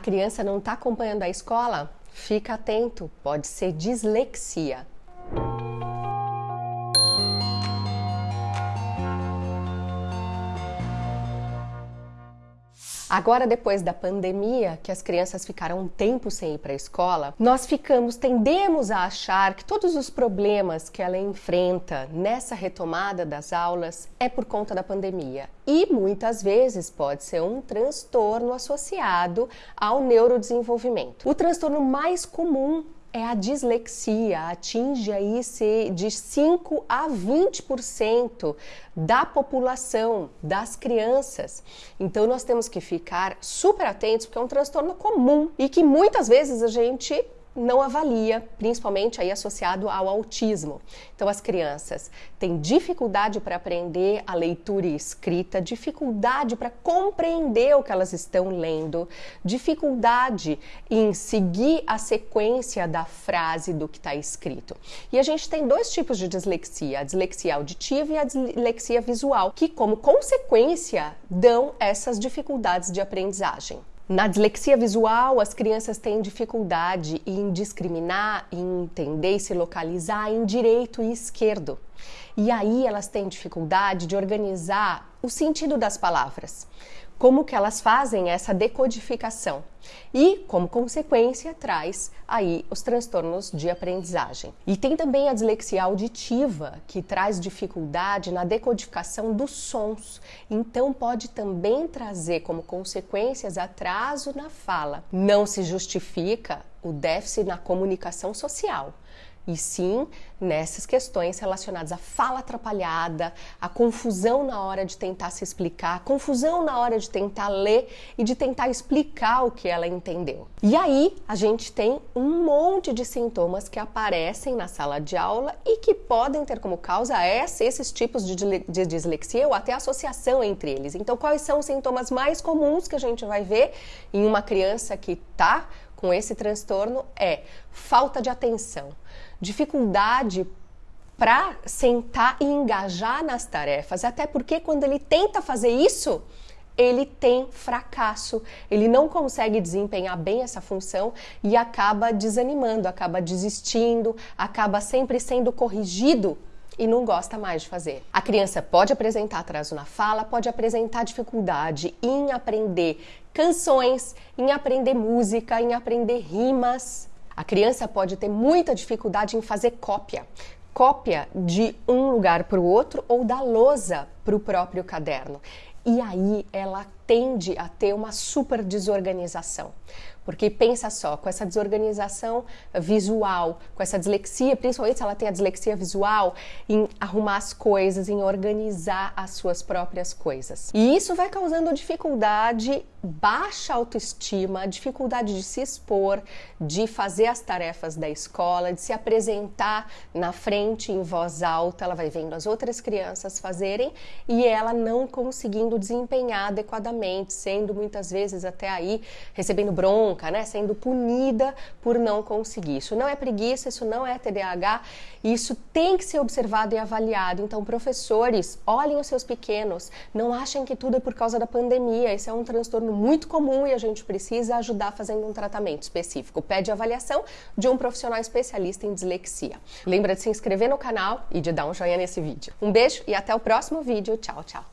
criança não está acompanhando a escola? Fica atento, pode ser dislexia. Agora, depois da pandemia, que as crianças ficaram um tempo sem ir para a escola, nós ficamos, tendemos a achar que todos os problemas que ela enfrenta nessa retomada das aulas é por conta da pandemia. E muitas vezes pode ser um transtorno associado ao neurodesenvolvimento. O transtorno mais comum é a dislexia, atinge aí de 5 a 20% da população, das crianças. Então nós temos que ficar super atentos porque é um transtorno comum e que muitas vezes a gente não avalia, principalmente aí associado ao autismo. Então as crianças têm dificuldade para aprender a leitura e escrita, dificuldade para compreender o que elas estão lendo, dificuldade em seguir a sequência da frase do que está escrito. E a gente tem dois tipos de dislexia, a dislexia auditiva e a dislexia visual, que como consequência dão essas dificuldades de aprendizagem. Na dislexia visual, as crianças têm dificuldade em discriminar, em entender e se localizar em direito e esquerdo. E aí elas têm dificuldade de organizar o sentido das palavras como que elas fazem essa decodificação e, como consequência, traz aí os transtornos de aprendizagem. E tem também a dislexia auditiva, que traz dificuldade na decodificação dos sons. Então pode também trazer como consequências atraso na fala. Não se justifica o déficit na comunicação social e sim nessas questões relacionadas à fala atrapalhada, à confusão na hora de tentar se explicar, à confusão na hora de tentar ler e de tentar explicar o que ela entendeu. E aí a gente tem um monte de sintomas que aparecem na sala de aula e que podem ter como causa esses tipos de, dislexia ou até associação entre eles. Então, quais são os sintomas mais comuns que a gente vai ver em uma criança que está com esse transtorno é falta de atenção, dificuldade para sentar e engajar nas tarefas, até porque quando ele tenta fazer isso, ele tem fracasso, ele não consegue desempenhar bem essa função e acaba desanimando, acaba desistindo, acaba sempre sendo corrigido e não gosta mais de fazer. A criança pode apresentar atraso na fala, pode apresentar dificuldade em aprender canções, em aprender música, em aprender rimas. A criança pode ter muita dificuldade em fazer cópia. Cópia de um lugar para o outro ou da lousa para o próprio caderno. E aí ela tende a ter uma super desorganização. Porque pensa só, com essa desorganização visual, com essa dislexia, principalmente se ela tem a dislexia visual, em arrumar as coisas, em organizar as suas próprias coisas. E isso vai causando dificuldade, baixa autoestima, dificuldade de se expor, de fazer as tarefas da escola, de se apresentar na frente em voz alta. Ela vai vendo as outras crianças fazerem e ela não conseguindo desempenhar adequadamente, sendo muitas vezes até aí recebendo bronca né? Sendo punida por não conseguir. Isso não é preguiça, isso não é TDAH, isso tem que ser observado e avaliado. Então, professores, olhem os seus pequenos, não achem que tudo é por causa da pandemia. Esse é um transtorno muito comum e a gente precisa ajudar fazendo um tratamento específico. Pede avaliação de um profissional especialista em dislexia. Lembra de se inscrever no canal e de dar um joinha nesse vídeo. Um beijo e até o próximo vídeo. 你就找找。